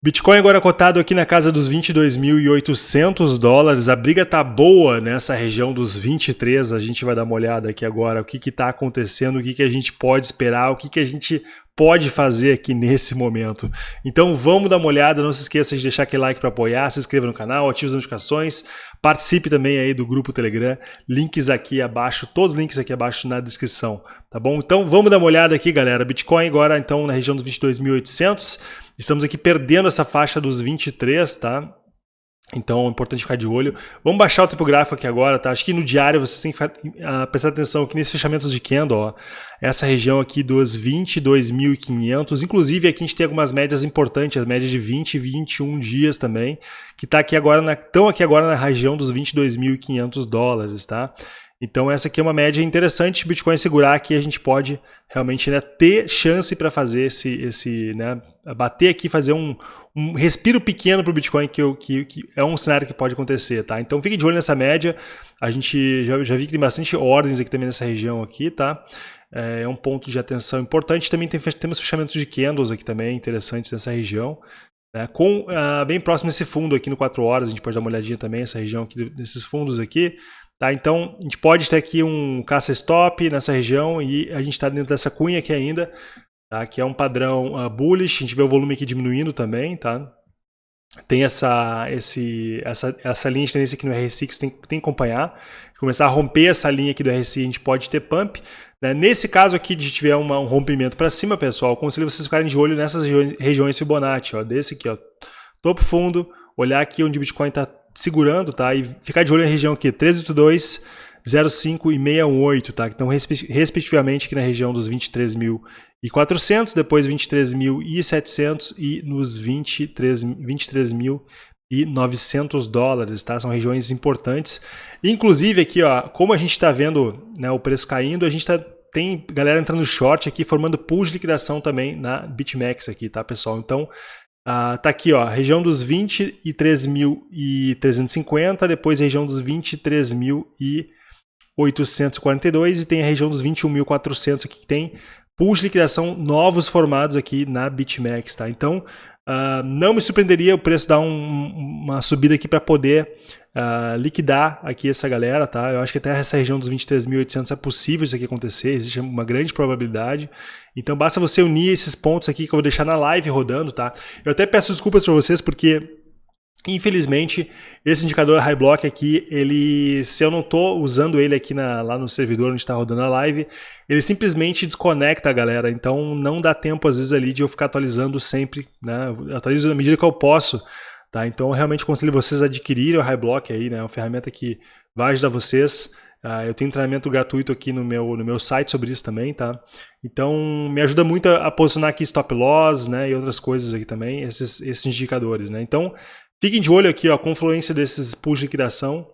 Bitcoin agora cotado aqui na casa dos 22.800 dólares. A briga tá boa nessa região dos 23. A gente vai dar uma olhada aqui agora o que está acontecendo, o que, que a gente pode esperar, o que, que a gente pode fazer aqui nesse momento. Então vamos dar uma olhada, não se esqueça de deixar aquele like para apoiar, se inscreva no canal, ative as notificações, participe também aí do grupo Telegram, links aqui abaixo, todos os links aqui abaixo na descrição, tá bom? Então vamos dar uma olhada aqui, galera. Bitcoin agora então na região dos 22.800, estamos aqui perdendo essa faixa dos 23, tá? Então é importante ficar de olho. Vamos baixar o tempo gráfico aqui agora, tá? Acho que no diário vocês têm que uh, prestar atenção aqui nesses fechamentos de candle, ó. Essa região aqui dos 22.500. Inclusive aqui a gente tem algumas médias importantes, as médias de 20 e 21 dias também, que tá aqui agora na, estão aqui agora na região dos 22.500 dólares, tá? Então essa aqui é uma média interessante, Bitcoin segurar aqui a gente pode realmente né, ter chance para fazer esse, esse né, bater aqui, fazer um, um respiro pequeno para o Bitcoin, que, que, que, é um cenário que pode acontecer, tá? Então fique de olho nessa média, a gente já, já vi que tem bastante ordens aqui também nessa região aqui, tá? É, é um ponto de atenção importante, também tem, temos fechamentos de candles aqui também interessantes nessa região, né? com uh, bem próximo desse fundo aqui no 4 horas, a gente pode dar uma olhadinha também, essa região aqui desses fundos aqui, Tá? Então, a gente pode ter aqui um caça-stop nessa região e a gente está dentro dessa cunha aqui ainda, tá? que é um padrão uh, bullish, a gente vê o volume aqui diminuindo também, tá? Tem essa, esse, essa, essa linha de tendência aqui no RSI que você tem, tem que acompanhar. Começar a romper essa linha aqui do RSI, a gente pode ter pump. Né? Nesse caso aqui de tiver uma, um rompimento para cima, pessoal, aconselho vocês ficarem de olho nessas regiões, regiões Fibonacci, ó, desse aqui, ó, topo fundo, olhar aqui onde o Bitcoin está segurando, tá? E ficar de olho na região aqui, 1382, 05 e 618, tá? Então, respectivamente aqui na região dos 23.400, depois 23.700 e nos 23.000 23 e 900 dólares, tá? São regiões importantes. Inclusive aqui, ó, como a gente está vendo né, o preço caindo, a gente tá, tem galera entrando short aqui, formando pool de liquidação também na BitMEX aqui, tá, pessoal? Então, Uh, tá aqui, ó, região dos 23.350, depois região dos 23.842 e tem a região dos 21.400 aqui que tem pools de liquidação novos formados aqui na BitMEX, tá? Então, uh, não me surpreenderia o preço dar um, uma subida aqui para poder uh, liquidar aqui essa galera, tá? Eu acho que até essa região dos 23.800 é possível isso aqui acontecer, existe uma grande probabilidade. Então basta você unir esses pontos aqui que eu vou deixar na live rodando, tá? Eu até peço desculpas para vocês porque Infelizmente, esse indicador high block aqui, ele, se eu não estou usando ele aqui na, lá no servidor onde está rodando a live, ele simplesmente desconecta a galera. Então não dá tempo às vezes ali de eu ficar atualizando sempre, né? Eu atualizo na medida que eu posso. Tá? Então, eu realmente aconselho vocês a adquirirem o HighBlock aí, né? É uma ferramenta que vai ajudar vocês. Uh, eu tenho treinamento gratuito aqui no meu, no meu site sobre isso também, tá? Então, me ajuda muito a, a posicionar aqui stop loss, né? E outras coisas aqui também, esses, esses indicadores, né? Então, fiquem de olho aqui, ó, a confluência desses pools de liquidação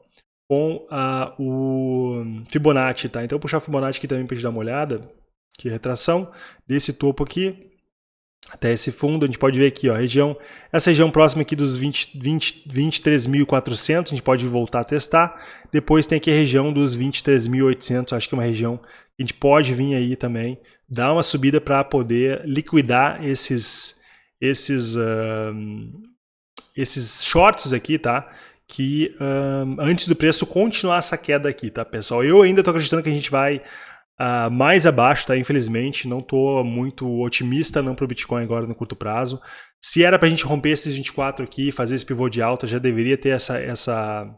com uh, o Fibonacci, tá? Então, eu vou puxar o Fibonacci aqui também para gente dar uma olhada. Aqui, retração desse topo aqui, até esse fundo, a gente pode ver aqui, ó, a região, essa região próxima aqui dos 20, 20, 23.400, a gente pode voltar a testar. Depois tem aqui a região dos 23.800, acho que é uma região que a gente pode vir aí também, dar uma subida para poder liquidar esses, esses, uh, esses shorts aqui, tá? Que uh, antes do preço continuar essa queda aqui, tá, pessoal? Eu ainda estou acreditando que a gente vai Uh, mais abaixo, tá? Infelizmente, não estou muito otimista não para o Bitcoin agora no curto prazo. Se era para a gente romper esses 24 aqui, fazer esse pivô de alta, já deveria ter essa, essa,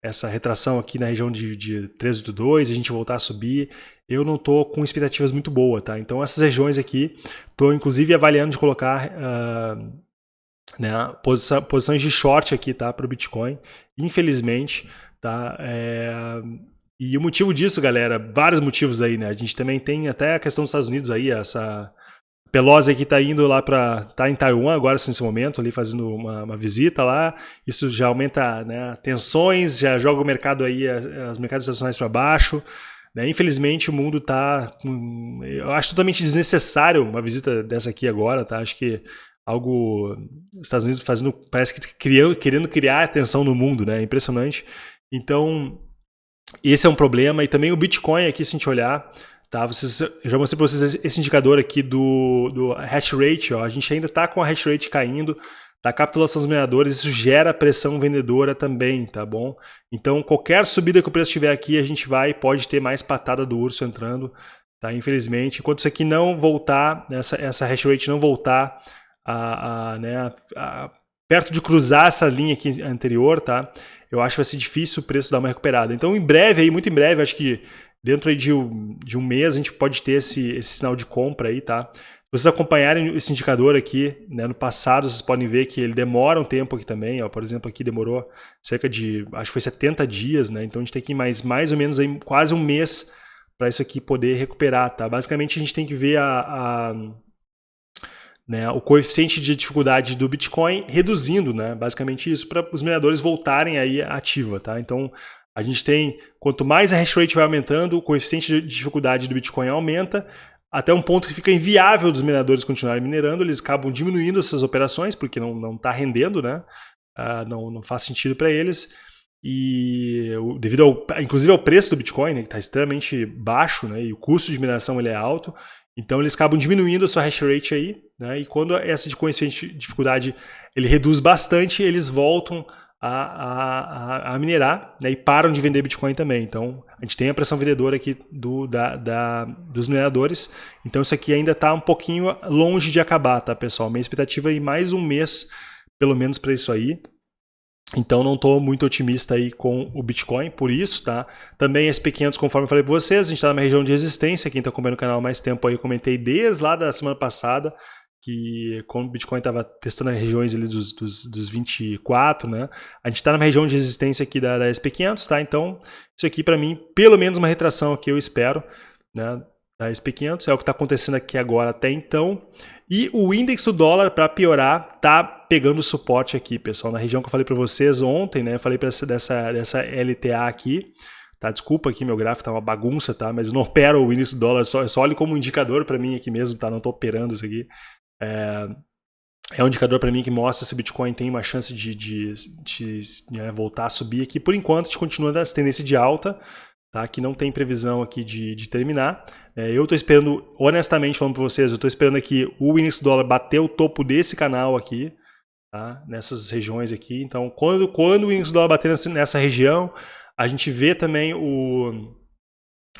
essa retração aqui na região de, de 382, a gente voltar a subir. Eu não estou com expectativas muito boas, tá? Então essas regiões aqui, estou inclusive avaliando de colocar uh, né, posição, posições de short aqui, tá? Para o Bitcoin. Infelizmente, tá? É e o motivo disso, galera, vários motivos aí, né? A gente também tem até a questão dos Estados Unidos aí, essa Pelosi aqui está indo lá para tá em Taiwan agora nesse momento ali fazendo uma, uma, visita lá isso já aumenta né, tensões já joga o mercado aí os mercados internacionais para baixo né? infelizmente o mundo está eu acho totalmente desnecessário uma visita dessa aqui agora tá acho que algo Estados Unidos fazendo parece que criando, querendo criar atenção no mundo né impressionante então esse é um problema. E também o Bitcoin aqui, se a gente olhar, tá? Vocês, já mostrei para vocês esse indicador aqui do, do hash rate. Ó. A gente ainda está com a hash rate caindo. da capitulação dos mineradores, isso gera pressão vendedora também, tá bom? Então, qualquer subida que o preço tiver aqui, a gente vai pode ter mais patada do urso entrando, tá? Infelizmente, enquanto isso aqui não voltar, essa, essa hash rate não voltar a, a, né, a, perto de cruzar essa linha aqui anterior, tá? Eu acho que vai ser difícil o preço dar uma recuperada. Então, em breve, aí, muito em breve, acho que dentro aí de, um, de um mês, a gente pode ter esse, esse sinal de compra aí, tá? vocês acompanharem esse indicador aqui, né, no passado, vocês podem ver que ele demora um tempo aqui também, ó, por exemplo, aqui demorou cerca de, acho que foi 70 dias, né, então a gente tem que ir mais, mais ou menos aí, quase um mês para isso aqui poder recuperar, tá? Basicamente a gente tem que ver a, a né, o coeficiente de dificuldade do Bitcoin reduzindo, né, basicamente isso, para os mineradores voltarem aí ativa, tá? Então a gente tem, quanto mais a hash rate vai aumentando, o coeficiente de dificuldade do Bitcoin aumenta, até um ponto que fica inviável dos mineradores continuarem minerando, eles acabam diminuindo essas operações, porque não está rendendo, né? Uh, não, não faz sentido para eles. E devido ao, inclusive ao preço do Bitcoin, né, que está extremamente baixo, né, e o custo de mineração ele é alto, então eles acabam diminuindo a sua hash rate aí, né, e quando essa de coeficiente de dificuldade ele reduz bastante, eles voltam a, a, a minerar né, e param de vender Bitcoin também. Então, a gente tem a pressão vendedora aqui do, da, da, dos mineradores. Então, isso aqui ainda está um pouquinho longe de acabar, tá, pessoal? Minha expectativa é mais um mês, pelo menos, para isso aí. Então não estou muito otimista aí com o Bitcoin, por isso, tá? Também SP500, conforme eu falei para vocês, a gente está na região de resistência, quem está acompanhando o canal mais tempo aí, eu comentei desde lá da semana passada, que quando o Bitcoin estava testando as regiões ali dos, dos, dos 24, né? A gente está na região de resistência aqui da, da SP500, tá? Então, isso aqui para mim, pelo menos uma retração que eu espero, né? Da SP500, é o que está acontecendo aqui agora até então. E o índice do dólar, para piorar, tá pegando suporte aqui, pessoal, na região que eu falei para vocês ontem, né? Eu falei para dessa, dessa LTA aqui, Tá, desculpa aqui, meu gráfico tá uma bagunça, tá? Mas eu não opero o índice do dólar, só, só olhe como indicador para mim aqui mesmo, tá? Não estou operando isso aqui. É, é um indicador para mim que mostra se Bitcoin tem uma chance de, de, de né, voltar a subir aqui. Por enquanto, a gente continua nessa tendência de alta, tá? que não tem previsão aqui de, de terminar. É, eu estou esperando, honestamente falando para vocês, eu estou esperando aqui o índice dólar bater o topo desse canal aqui, tá? nessas regiões aqui. Então, quando, quando o índice dólar bater nessa, nessa região, a gente vê também o,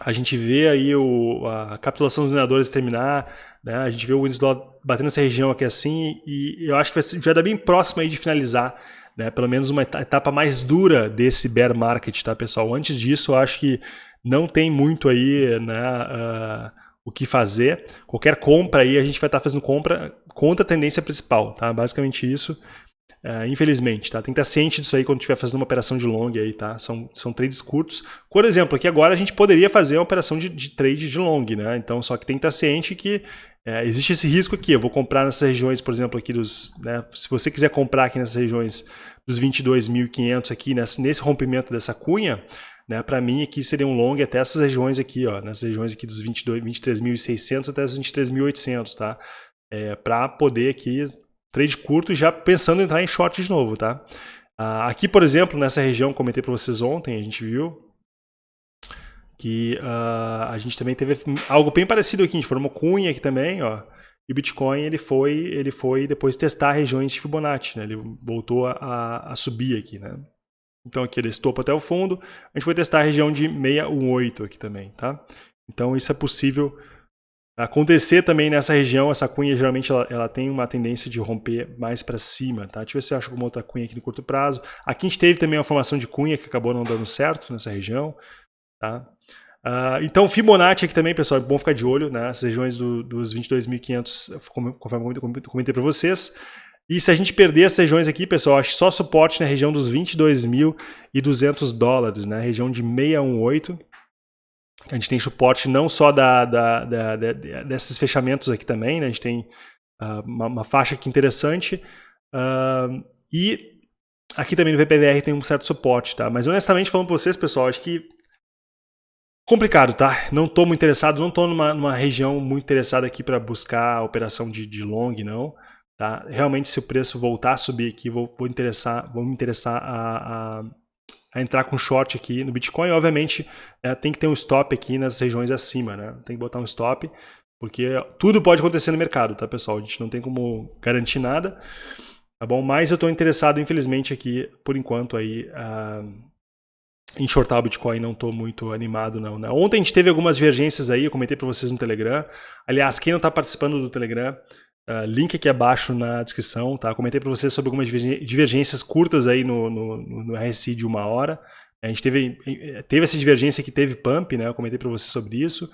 a gente vê aí o, a capitulação dos mineradores terminar, né? a gente vê o dólar batendo nessa região aqui assim, e eu acho que vai dar bem próximo aí de finalizar, né? pelo menos uma etapa mais dura desse bear market, tá pessoal? Antes disso, eu acho que não tem muito aí né, uh, o que fazer. Qualquer compra aí, a gente vai estar tá fazendo compra contra a tendência principal, tá? Basicamente isso. Uh, infelizmente, tá? Tem que estar ciente disso aí quando estiver fazendo uma operação de long aí, tá? São, são trades curtos. Por exemplo, aqui agora a gente poderia fazer uma operação de, de trade de long, né? Então, só que tem que estar ciente que é, existe esse risco aqui. Eu vou comprar nessas regiões, por exemplo, aqui dos... Né? Se você quiser comprar aqui nessas regiões dos 22.500 aqui, nesse, nesse rompimento dessa cunha, né? Para mim aqui seria um long até essas regiões aqui, ó, nessas regiões aqui dos 23.600 até os 23.800, tá? É, para poder aqui trade curto já pensando em entrar em short de novo, tá? Uh, aqui, por exemplo, nessa região, comentei para vocês ontem, a gente viu que uh, a gente também teve algo bem parecido aqui, a gente formou cunha aqui também, ó, e o Bitcoin ele foi, ele foi depois testar regiões de Fibonacci, né? ele voltou a, a subir aqui, né? Então aqui ele estopa até o fundo, a gente foi testar a região de 618 aqui também, tá? Então isso é possível acontecer também nessa região, essa cunha geralmente ela, ela tem uma tendência de romper mais para cima, tá? Deixa eu ver se eu acho alguma outra cunha aqui no curto prazo. Aqui a gente teve também uma formação de cunha que acabou não dando certo nessa região, tá? Uh, então Fibonacci aqui também, pessoal, é bom ficar de olho, né? As regiões do, dos 22.500, conforme eu comentei para vocês. E se a gente perder essas regiões aqui, pessoal, acho só suporte na região dos 22.200 dólares, né? Região de 618 a gente tem suporte não só da, da, da, desses fechamentos aqui também, né? a gente tem uh, uma, uma, faixa aqui interessante. Uh, e aqui também no VPVR tem um certo suporte, tá? Mas honestamente falando para vocês, pessoal, acho que complicado, tá? Não estou muito interessado, não estou numa, numa, região muito interessada aqui para buscar operação de, de long, não. Tá? Realmente, se o preço voltar a subir aqui, vou, vou, interessar, vou me interessar a, a a entrar com short aqui no Bitcoin. Obviamente, é, tem que ter um stop aqui nas regiões acima, né? Tem que botar um stop, porque tudo pode acontecer no mercado, tá, pessoal? A gente não tem como garantir nada. tá bom? Mas eu estou interessado, infelizmente, aqui, por enquanto, aí, uh, em shortar o Bitcoin, não estou muito animado, não. Né? Ontem a gente teve algumas divergências aí, eu comentei para vocês no Telegram. Aliás, quem não está participando do Telegram, uh, link aqui abaixo na descrição, tá? comentei para vocês sobre algumas divergências curtas aí no, no, no RSI de uma hora. A gente teve, teve essa divergência que teve pump, né? Eu comentei para vocês sobre isso.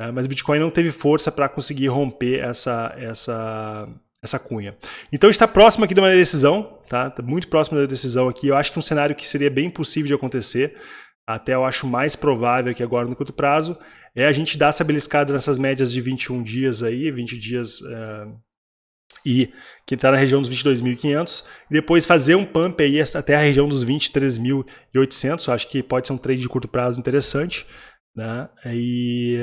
Uh, mas o Bitcoin não teve força para conseguir romper essa, essa, essa cunha. Então está próximo aqui de uma decisão, tá? tá? Muito próximo da decisão aqui. Eu acho que um cenário que seria bem possível de acontecer, até eu acho mais provável aqui agora no curto prazo, é a gente dar essa beliscada nessas médias de 21 dias aí, 20 dias uh, e que está na região dos 22.500, e depois fazer um pump aí até a região dos 23.800, acho que pode ser um trade de curto prazo interessante, né? E,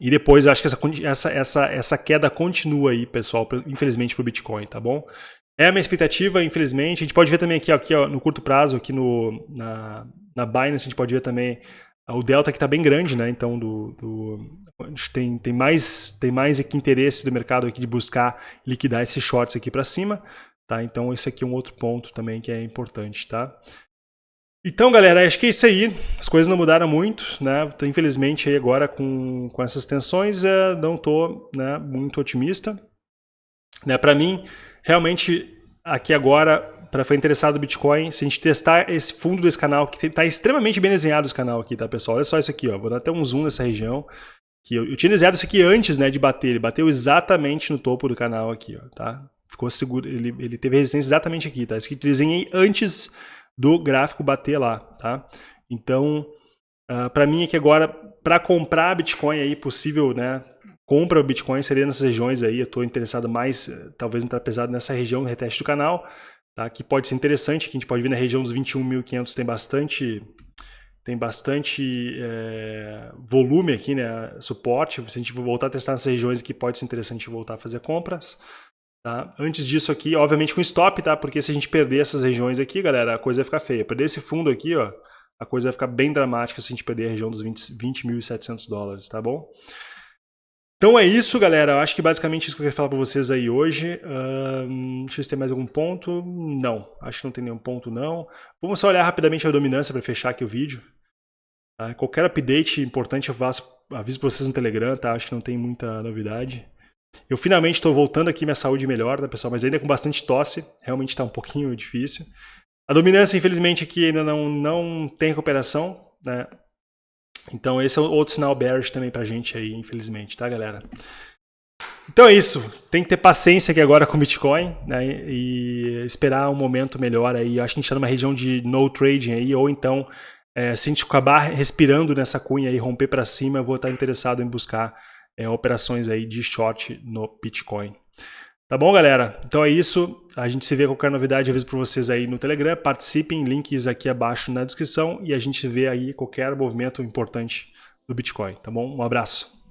e depois eu acho que essa, essa, essa, essa queda continua aí, pessoal, infelizmente, para o Bitcoin, tá bom? É a minha expectativa, infelizmente. A gente pode ver também aqui, aqui ó, no curto prazo, aqui no, na, na Binance, a gente pode ver também o delta que está bem grande, né? Então, do, do, tem, tem, mais, tem mais aqui interesse do mercado aqui de buscar liquidar esses shorts aqui para cima, tá? Então, esse aqui é um outro ponto também que é importante, tá? Então, galera, acho que é isso aí. As coisas não mudaram muito, né? Infelizmente, aí agora com, com essas tensões, é, não estou né, muito otimista. Né? Para mim, realmente, aqui agora, para ficar interessado no Bitcoin, se a gente testar esse fundo desse canal, que está extremamente bem desenhado esse canal aqui, tá, pessoal? Olha só isso aqui, ó. Vou dar até um zoom nessa região. Que eu, eu tinha desenhado isso aqui antes né, de bater. Ele bateu exatamente no topo do canal aqui, ó, tá? Ficou seguro, ele, ele teve resistência exatamente aqui, tá? Isso que eu desenhei antes do gráfico bater lá, tá? Então, uh, ah, para mim aqui agora, para comprar Bitcoin aí, possível, né? Compra o Bitcoin seria nessas regiões aí, eu estou interessado mais, talvez entrar pesado nessa região, reteste do canal, tá? Que pode ser interessante, que a gente pode ver na região dos 21.500 tem bastante tem bastante é, volume aqui, né, suporte, se a gente voltar a testar nessas regiões aqui, pode ser interessante voltar a fazer compras. Tá? Antes disso aqui, obviamente com stop, tá? Porque se a gente perder essas regiões aqui, galera, a coisa vai ficar feia. Perder esse fundo aqui, ó, a coisa vai ficar bem dramática se a gente perder a região dos 20.700 20 dólares, tá bom? Então é isso, galera. Eu acho que basicamente isso que eu queria falar para vocês aí hoje. Um, deixa eu ver se tem mais algum ponto. Não, acho que não tem nenhum ponto, não. Vamos só olhar rapidamente a dominância para fechar aqui o vídeo. Tá? Qualquer update importante eu faço, aviso para vocês no Telegram, tá? Acho que não tem muita novidade. Eu finalmente estou voltando aqui, minha saúde melhor, tá, pessoal? Mas ainda com bastante tosse, realmente está um pouquinho difícil. A dominância, infelizmente, aqui ainda não, não tem recuperação, né? Então esse é outro sinal bearish também pra gente aí, infelizmente, tá, galera? Então é isso. Tem que ter paciência aqui agora com o Bitcoin, né? E esperar um momento melhor aí. Eu acho que a gente está numa região de no trading aí, ou então, é, se a gente acabar respirando nessa cunha e romper para cima, eu vou estar interessado em buscar é, operações aí de short no Bitcoin. Tá bom, galera? Então é isso. A gente se vê qualquer novidade, aviso para vocês aí no Telegram. Participem, links aqui abaixo na descrição e a gente vê aí qualquer movimento importante do Bitcoin, tá bom? Um abraço.